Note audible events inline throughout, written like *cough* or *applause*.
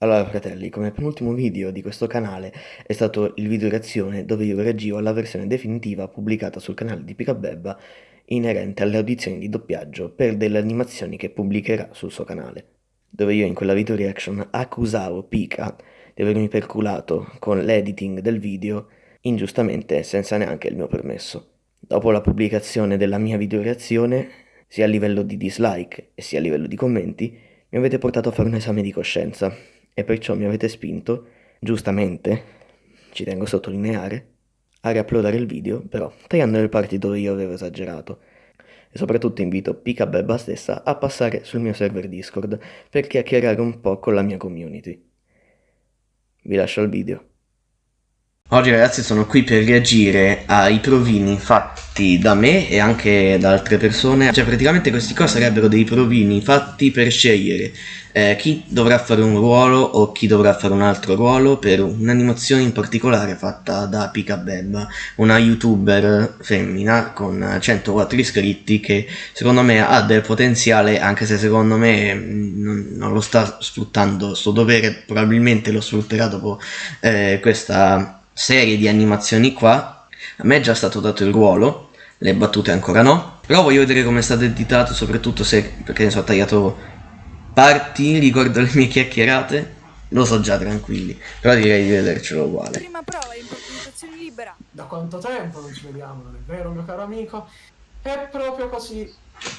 Allora fratelli, come penultimo video di questo canale è stato il video reazione dove io reagivo alla versione definitiva pubblicata sul canale di Picabebba inerente alle audizioni di doppiaggio per delle animazioni che pubblicherà sul suo canale, dove io in quella video reaction accusavo Pika di avermi perculato con l'editing del video ingiustamente senza neanche il mio permesso. Dopo la pubblicazione della mia video reazione, sia a livello di dislike e sia a livello di commenti, mi avete portato a fare un esame di coscienza e perciò mi avete spinto, giustamente, ci tengo a sottolineare, a riuploadare il video, però tagliando le parti dove io avevo esagerato. E soprattutto invito Pika Bebba stessa a passare sul mio server Discord per chiacchierare un po' con la mia community. Vi lascio al video. Oggi ragazzi sono qui per reagire ai provini fatti da me e anche da altre persone. Cioè praticamente questi qua sarebbero dei provini fatti per scegliere eh, chi dovrà fare un ruolo o chi dovrà fare un altro ruolo per un'animazione in particolare fatta da Pika Bebba Una youtuber femmina con 104 iscritti che secondo me ha del potenziale anche se secondo me mm, non, non lo sta sfruttando. Sto dovere probabilmente lo sfrutterà dopo eh, questa serie di animazioni qua. A me è già stato dato il ruolo le battute ancora no però voglio vedere come è stato editato soprattutto se perché ne so ho tagliato parti *laughs* ricordo le mie chiacchierate lo so già tranquilli però direi di vedercelo uguale. Prima prova improvvisazione libera. Da quanto tempo non ci vediamo non è vero mio caro amico? È proprio così.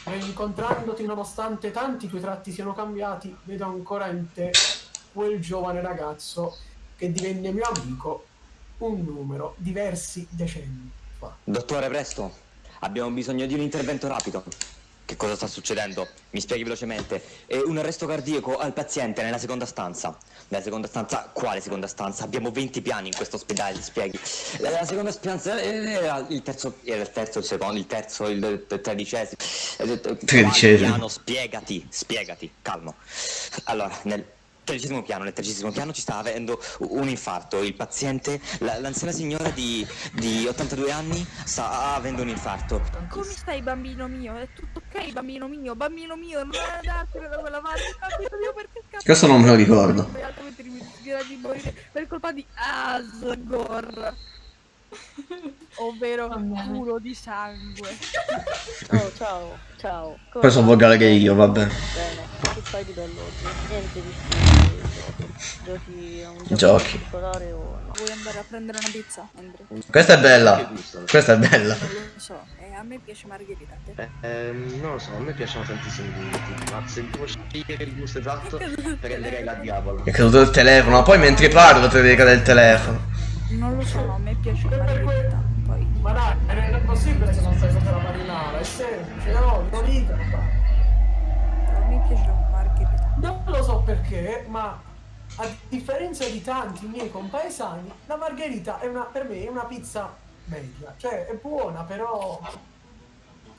E incontrandoti nonostante tanti tuoi tratti siano cambiati vedo ancora in te quel giovane ragazzo che divenne mio amico un numero diversi decenni fa. Dottore, presto. Abbiamo bisogno di un intervento rapido. Che cosa sta succedendo? Mi spieghi velocemente. È un arresto cardiaco al paziente nella seconda stanza. Nella seconda stanza? Quale seconda stanza? Abbiamo 20 piani in questo ospedale, ti spieghi. La, la seconda stanza era il terzo, era il terzo, il secondo, il terzo, il, il tredicesimo. Tredicesimo. Piano, spiegati, spiegati, calmo. Allora, nel tredicesimo piano, nel tredicesimo piano ci sta avendo un infarto. Il paziente, l'anziana signora di, di 82 anni, sta avendo un infarto. Come stai bambino mio? È tutto ok bambino mio? Bambino mio, non andartene da quella parte, bambino mio perché cazzo? Questo non me lo ricordo. Per colpa di Asgore. ovvero culo di sangue. Oh, ciao, ciao. Come Poi sono volgare che io, vabbè. Bene, che fai di bello oggi? Niente di più. Giochi a un gioco Giochi. particolare o no? Vuoi andare a prendere una pizza, Andre? Questa è bella. Questa è bella. Non lo so, eh, a me piace margherita. a te? Eh, ehm, non lo so, a me piacciono tantissimi gusti, ma se devo scegliere il gusto esatto, *laughs* prenderei la diavolo. È caduto il telefono, poi mentre parlo te devi cadere il telefono. Non lo so, a me piace margherita. Poi... Ma dai, non è possibile se non sai sotto la marinara, è semplice, no, non rida. A me piace la. Non lo so perché, ma a differenza di tanti miei compaesani, la margherita è una, per me è una pizza media. Cioè, è buona, però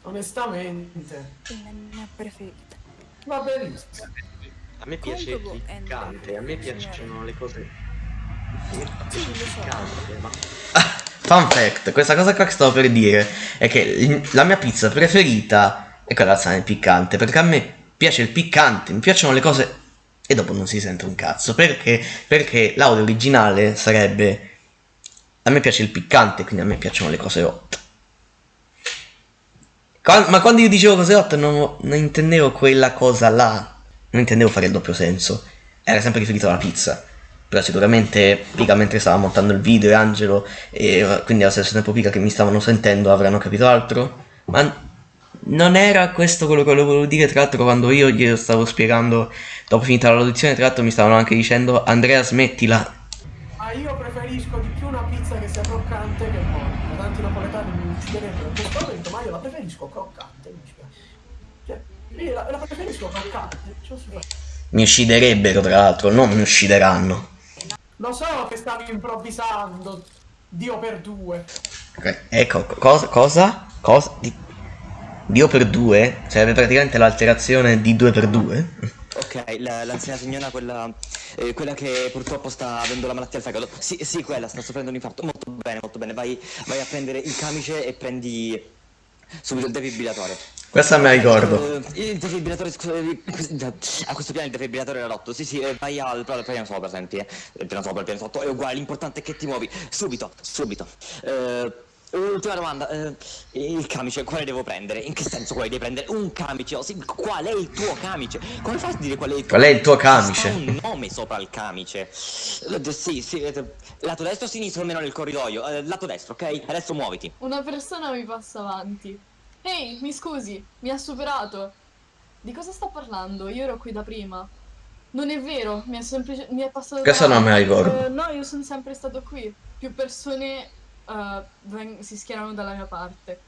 onestamente È la mia preferita. va benissimo. A me piace il eh, piccante, a me piacciono le cose Sì, lo so. piccante, ma Fun fact, questa cosa qua che stavo per dire è che la mia pizza preferita è quella al piccante, perché a me piace il piccante, mi piacciono le cose e dopo non si sente un cazzo, perché, perché l'audio originale sarebbe a me piace il piccante, quindi a me piacciono le cose hot. Ma quando io dicevo cose hot non, non intendevo quella cosa là, non intendevo fare il doppio senso, era sempre riferito alla pizza. Però sicuramente Pica mentre stava montando il video e Angelo e quindi allo stesso tempo Pica che mi stavano sentendo avranno capito altro. Ma non era questo quello che volevo dire, tra l'altro quando io glielo stavo spiegando dopo finita l'audizione, tra l'altro mi stavano anche dicendo Andrea smettila. Ma io preferisco di più una pizza che sia croccante che morbida. Tanti napoletani mi ucciderebbero in questo momento, ma io la preferisco croccante. Cioè, io la, la preferisco croccante. Cioè, Mi ucciderebbero tra l'altro, non mi uccideranno. Lo so che stavi improvvisando, Dio per due. Ecco, co- cosa? Cosa? Cosa? Di... Dio per due? Sarebbe praticamente l'alterazione di 2 per 2? Ok, la- l'anziana signora, quella, eh, quella che purtroppo sta avendo la malattia al fegato. Sì, sì, quella, sta soffrendo un infarto. Molto bene, molto bene. Vai, vai a prendere il camice e prendi subito il defibrillatore. Questa me la ricordo. Eh, il defibrillatore, scusa, eh, a questo piano il defibrillatore era rotto. Sì, sì, eh, vai al al piano sopra, senti, eh. Il piano sopra, il piano sotto, è uguale, l'importante è che ti muovi. Subito, subito. Eh, ultima domanda, eh, il camice, quale devo prendere? In che senso quale devi prendere? Un camice, oh, sì, qual è il tuo camice? Come fai a dire qual è il tuo Qual è il tuo camice? un nome sopra il camice. Eh, Sì, sì, eh, lato destro o sinistro almeno nel corridoio. Eh, lato destro, ok? Adesso muoviti. Una persona mi passa avanti. Ehi, mi scusi, mi ha superato. Di cosa sta parlando? Io ero qui da prima. Non è vero, mi è semplice... mi è passato Questa non me la davanti. ricordo. Eh, no, io sono sempre stato qui. Più persone veng- si schierano dalla mia parte.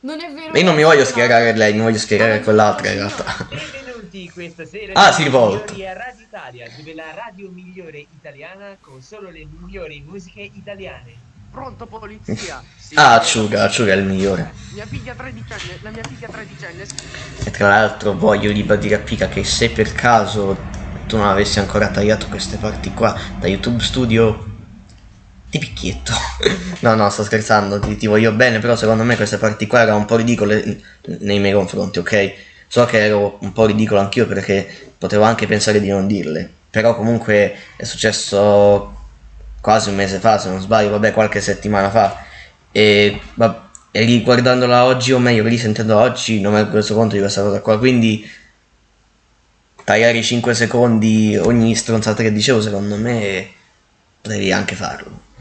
Non è vero... Ma io non mi voglio schierare lei, mi voglio schierare quell'altra in realtà. Benvenuti questa sera Ah, si rivolta. a Radio Italia, dove la radio migliore italiana con solo le migliori musiche italiane. Pronto polizia? Sì. *laughs* Ah, Acciuga, Acciuga è il migliore. Mia figlia tredicenne, la mia figlia tredicenne. E tra l'altro voglio ribadire a Pika che se per caso tu non avessi ancora tagliato queste parti qua da YouTube Studio, ti picchietto. no, no, sto scherzando, ti, ti voglio bene, però secondo me queste parti qua erano un po' ridicole nei miei confronti, ok? So che ero un po' ridicolo anch'io perché potevo anche pensare di non dirle, però comunque è successo quasi un mese fa, se non sbaglio, vabbè, qualche settimana fa. E, va- e riguardandola oggi, o meglio, risentendola oggi, non mi ero reso conto di questa cosa qua. Quindi tagliare i 5 secondi ogni stronzata che dicevo, secondo me potevi anche farlo.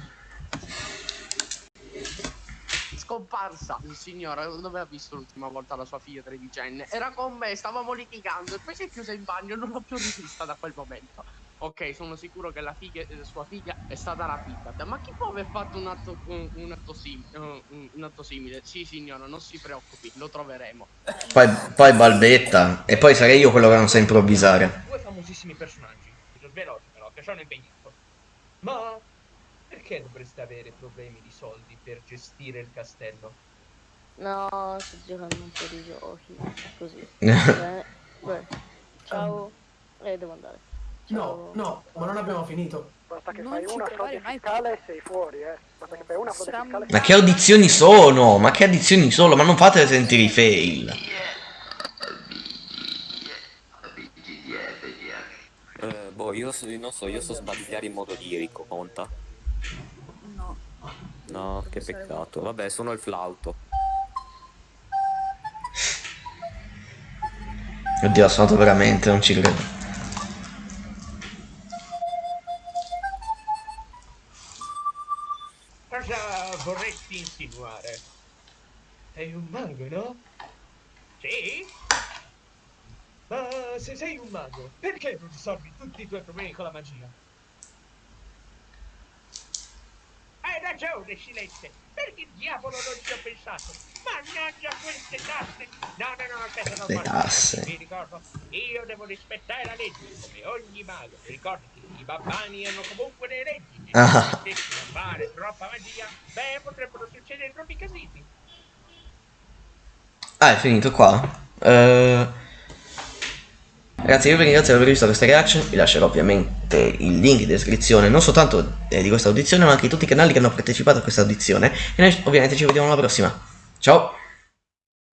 Scomparsa il signore, dove ha visto l'ultima volta la sua figlia tredicenne? Era con me, stavamo litigando e poi si è chiusa in bagno e non l'ho più rivista da quel momento. Ok, sono sicuro che la figlia, eh, sua figlia è stata rapita. Ma chi può aver fatto un atto, un, un atto sim- eh, un- un atto simile? Sì, signora, non si preoccupi, lo troveremo. Poi, poi balbetta, e poi sarei io quello che non sa improvvisare. Due famosissimi personaggi, veloci però, che hanno impegnato. Ma perché dovreste avere problemi di soldi per gestire il castello? No, sto giocando un po' di giochi. Così. *laughs* Beh, beh. Ciao. Eh, devo andare. No, no, ma non abbiamo finito. Basta che Non fai una frode mai fiscale e sei fuori, eh. Basta che fai una frode fiscale. Ma che audizioni sono? Ma che audizioni sono? Ma non fate sentire i fail. Eh, boh, io non so, io so sbadigliare in modo lirico, conta? No. No, che peccato. Vabbè, sono il flauto. Oddio, ha suonato veramente, non ci credo. Cosa vorresti insinuare? Sei un mago, no? Sì? Ma se sei un mago, perché non risolvi tutti i tuoi problemi con la magia? Hai ragione, Silente. Perché diavolo non ci ho pensato? Mannaggia queste tasse! No, no, no, aspetta, non Le tasse. Mi ricordo, io devo rispettare la legge, come ogni mago. Ricordati, i babbani hanno comunque le leggi. Ah. se fare troppa magia, beh, potrebbero succedere troppi casini. Ah, è finito qua? Eh, Ragazzi, io vi ringrazio per aver visto questa reaction, vi lascerò ovviamente il link in descrizione, non soltanto eh, di questa audizione, ma anche di tutti i canali che hanno partecipato a questa audizione. E noi ovviamente ci vediamo alla prossima. Ciao!